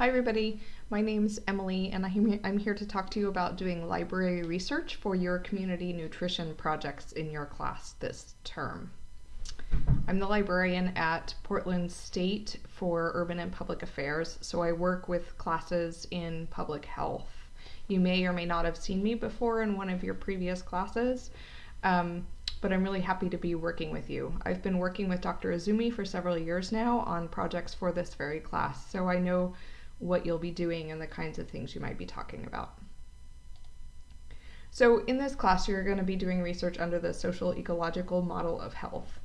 Hi everybody, my name's Emily and I'm here to talk to you about doing library research for your community nutrition projects in your class this term. I'm the librarian at Portland State for Urban and Public Affairs, so I work with classes in public health. You may or may not have seen me before in one of your previous classes. Um, but I'm really happy to be working with you. I've been working with Dr. Azumi for several years now on projects for this very class, so I know what you'll be doing and the kinds of things you might be talking about. So in this class, you're going to be doing research under the social ecological model of health.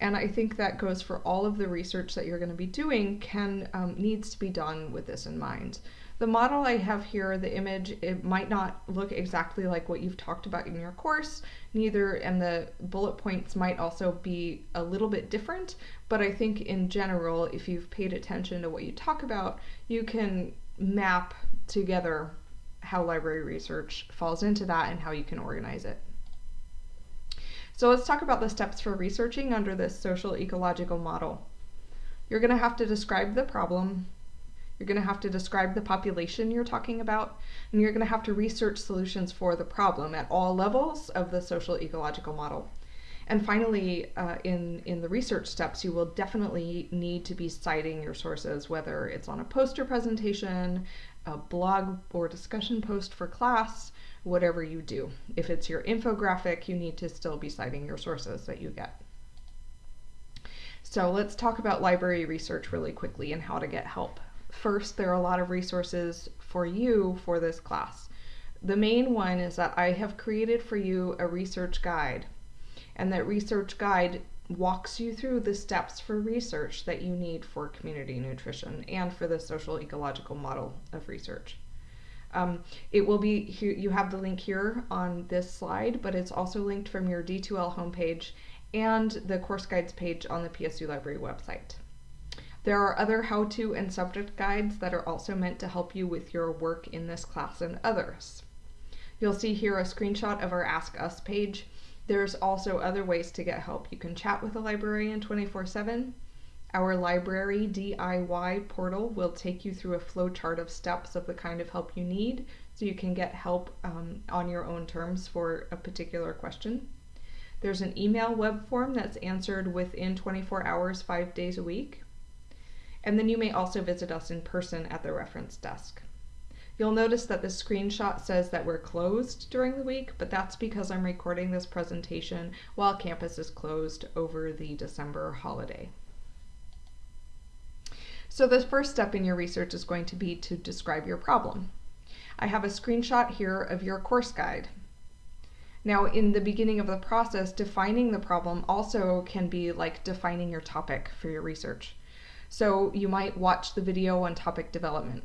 And I think that goes for all of the research that you're going to be doing can um, needs to be done with this in mind. The model I have here, the image, it might not look exactly like what you've talked about in your course, neither, and the bullet points might also be a little bit different, but I think in general, if you've paid attention to what you talk about, you can map together how library research falls into that and how you can organize it. So let's talk about the steps for researching under this social ecological model. You're going to have to describe the problem, you're going to have to describe the population you're talking about, and you're going to have to research solutions for the problem at all levels of the social ecological model. And finally, uh, in, in the research steps, you will definitely need to be citing your sources, whether it's on a poster presentation, a blog or discussion post for class, whatever you do. If it's your infographic, you need to still be citing your sources that you get. So let's talk about library research really quickly and how to get help first, there are a lot of resources for you for this class. The main one is that I have created for you a research guide, and that research guide walks you through the steps for research that you need for community nutrition and for the social ecological model of research. Um, it will be, you have the link here on this slide, but it's also linked from your D2L homepage and the course guides page on the PSU Library website. There are other how-to and subject guides that are also meant to help you with your work in this class and others. You'll see here a screenshot of our Ask Us page. There's also other ways to get help. You can chat with a librarian 24-7. Our library DIY portal will take you through a flowchart of steps of the kind of help you need so you can get help um, on your own terms for a particular question. There's an email web form that's answered within 24 hours, five days a week and then you may also visit us in person at the reference desk. You'll notice that the screenshot says that we're closed during the week, but that's because I'm recording this presentation while campus is closed over the December holiday. So the first step in your research is going to be to describe your problem. I have a screenshot here of your course guide. Now in the beginning of the process, defining the problem also can be like defining your topic for your research. So you might watch the video on topic development.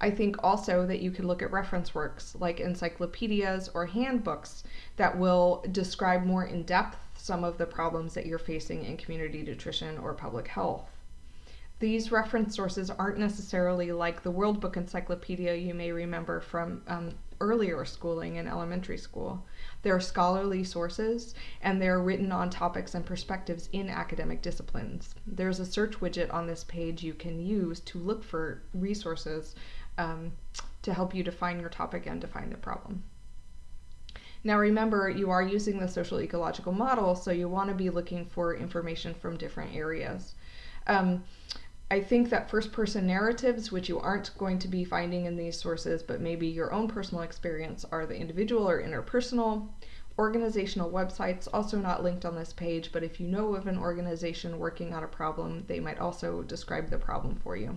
I think also that you could look at reference works like encyclopedias or handbooks that will describe more in depth some of the problems that you're facing in community nutrition or public health. These reference sources aren't necessarily like the World Book Encyclopedia you may remember from um, earlier schooling in elementary school. They're scholarly sources and they're written on topics and perspectives in academic disciplines. There's a search widget on this page you can use to look for resources um, to help you define your topic and define the problem. Now remember, you are using the social ecological model, so you want to be looking for information from different areas. Um, I think that first person narratives, which you aren't going to be finding in these sources, but maybe your own personal experience, are the individual or interpersonal. Organizational websites, also not linked on this page, but if you know of an organization working on a problem, they might also describe the problem for you.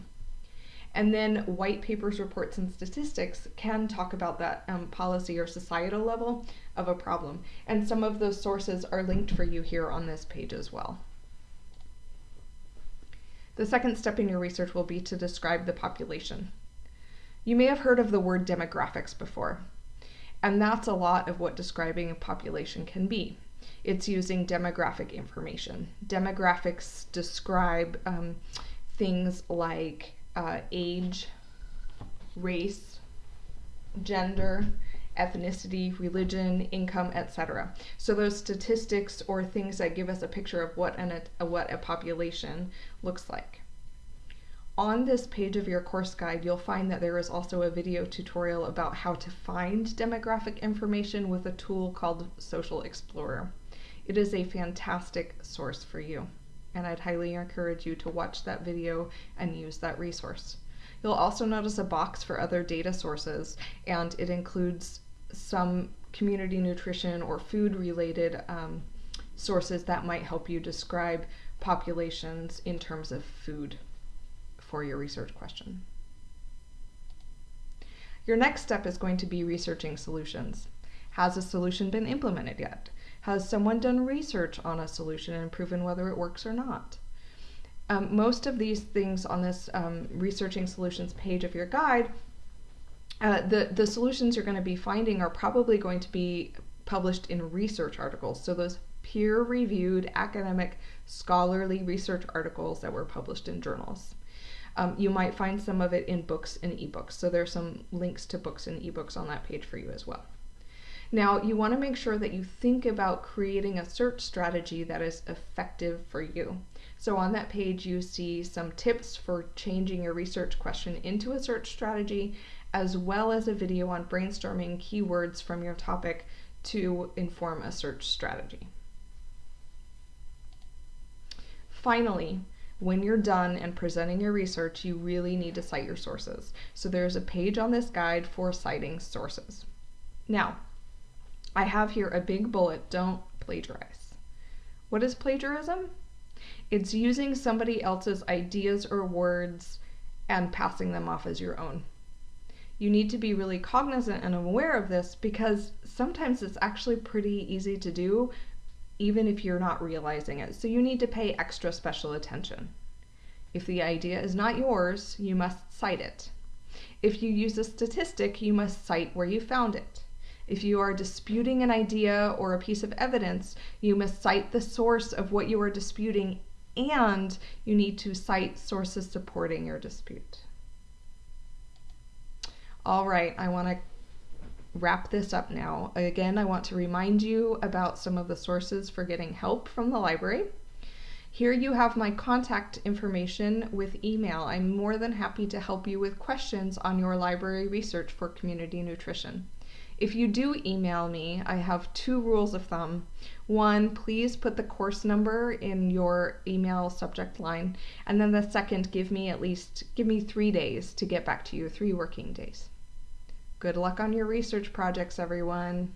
And then white papers, reports, and statistics can talk about that um, policy or societal level of a problem. And some of those sources are linked for you here on this page as well. The second step in your research will be to describe the population. You may have heard of the word demographics before, and that's a lot of what describing a population can be. It's using demographic information. Demographics describe um, things like uh, age, race, gender, ethnicity, religion, income, etc. So those statistics or things that give us a picture of what an, a, what a population looks like. on this page of your course guide, you'll find that there is also a video tutorial about how to find demographic information with a tool called Social Explorer. It is a fantastic source for you, and I'd highly encourage you to watch that video and use that resource. You'll also notice a box for other data sources, and it includes some community nutrition or food related um, sources that might help you describe populations in terms of food for your research question. Your next step is going to be researching solutions. Has a solution been implemented yet? Has someone done research on a solution and proven whether it works or not? Um, most of these things on this um, researching solutions page of your guide, uh, the, the solutions you're going to be finding are probably going to be published in research articles. So those peer reviewed academic scholarly research articles that were published in journals. Um, you might find some of it in books and ebooks. So there's some links to books and ebooks on that page for you as well. Now, you want to make sure that you think about creating a search strategy that is effective for you. So on that page, you see some tips for changing your research question into a search strategy, as well as a video on brainstorming keywords from your topic to inform a search strategy. Finally, when you're done and presenting your research, you really need to cite your sources. So there's a page on this guide for citing sources. Now, I have here a big bullet, don't plagiarize. What is plagiarism? It's using somebody else's ideas or words and passing them off as your own. You need to be really cognizant and aware of this because sometimes it's actually pretty easy to do, even if you're not realizing it. So you need to pay extra special attention. If the idea is not yours, you must cite it. If you use a statistic, you must cite where you found it. If you are disputing an idea or a piece of evidence, you must cite the source of what you are disputing and you need to cite sources supporting your dispute. All right, I want to wrap this up now. Again, I want to remind you about some of the sources for getting help from the library. Here you have my contact information with email. I'm more than happy to help you with questions on your library research for community nutrition. If you do email me, I have two rules of thumb. One, please put the course number in your email subject line. And then the second, give me at least, give me three days to get back to you, three working days. Good luck on your research projects, everyone.